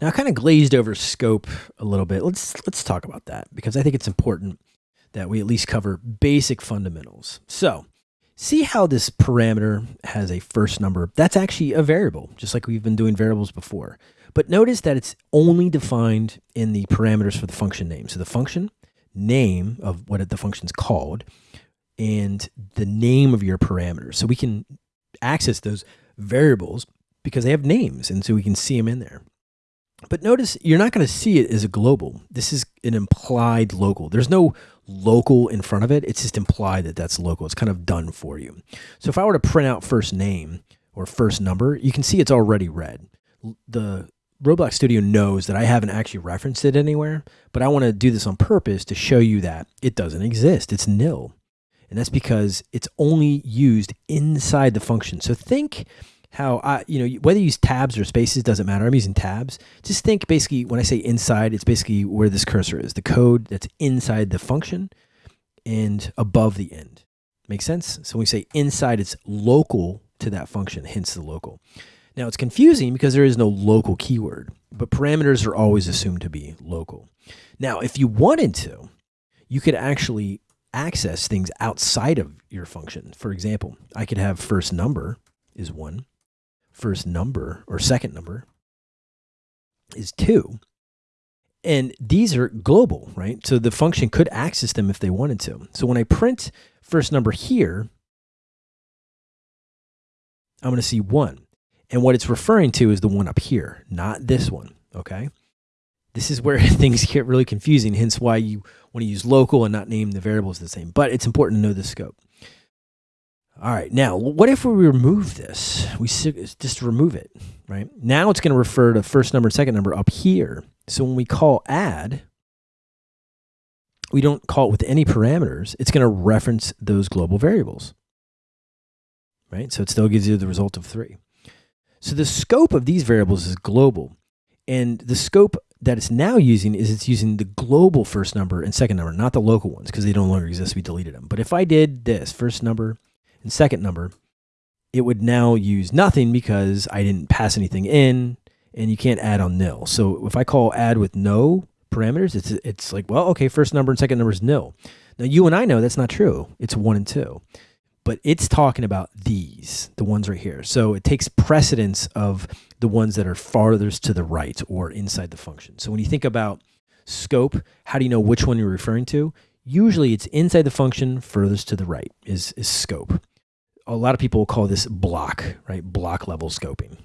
Now I kind of glazed over scope a little bit. Let's let's talk about that because I think it's important that we at least cover basic fundamentals. So, see how this parameter has a first number. That's actually a variable, just like we've been doing variables before. But notice that it's only defined in the parameters for the function name. So the function name of what the function is called and the name of your parameters. So we can access those variables because they have names and so we can see them in there. But notice you're not going to see it as a global. This is an implied local. There's no local in front of it. It's just implied that that's local. It's kind of done for you. So if I were to print out first name or first number, you can see it's already red. The Roblox Studio knows that I haven't actually referenced it anywhere, but I want to do this on purpose to show you that it doesn't exist. It's nil. And that's because it's only used inside the function. So think how I, you know, whether you use tabs or spaces doesn't matter. I'm using tabs. Just think basically when I say inside, it's basically where this cursor is, the code that's inside the function and above the end. Make sense? So when we say inside, it's local to that function, hence the local. Now it's confusing because there is no local keyword, but parameters are always assumed to be local. Now, if you wanted to, you could actually access things outside of your function. For example, I could have first number is one first number or second number is two. And these are global, right? So the function could access them if they wanted to. So when I print first number here, I'm going to see one. And what it's referring to is the one up here, not this one, okay? This is where things get really confusing, hence why you want to use local and not name the variables the same. But it's important to know the scope. All right, now what if we remove this? We just remove it, right? Now it's going to refer to first number and second number up here. So when we call add, we don't call it with any parameters. It's going to reference those global variables, right? So it still gives you the result of three. So the scope of these variables is global. And the scope that it's now using is it's using the global first number and second number, not the local ones because they no longer exist. We deleted them. But if I did this first number and second number, it would now use nothing because I didn't pass anything in and you can't add on nil. So if I call add with no parameters, it's, it's like, well, okay, first number and second number is nil. Now you and I know that's not true. It's one and two, but it's talking about these, the ones right here. So it takes precedence of the ones that are farthest to the right or inside the function. So when you think about scope, how do you know which one you're referring to? Usually it's inside the function furthest to the right is, is scope a lot of people call this block, right? Block level scoping.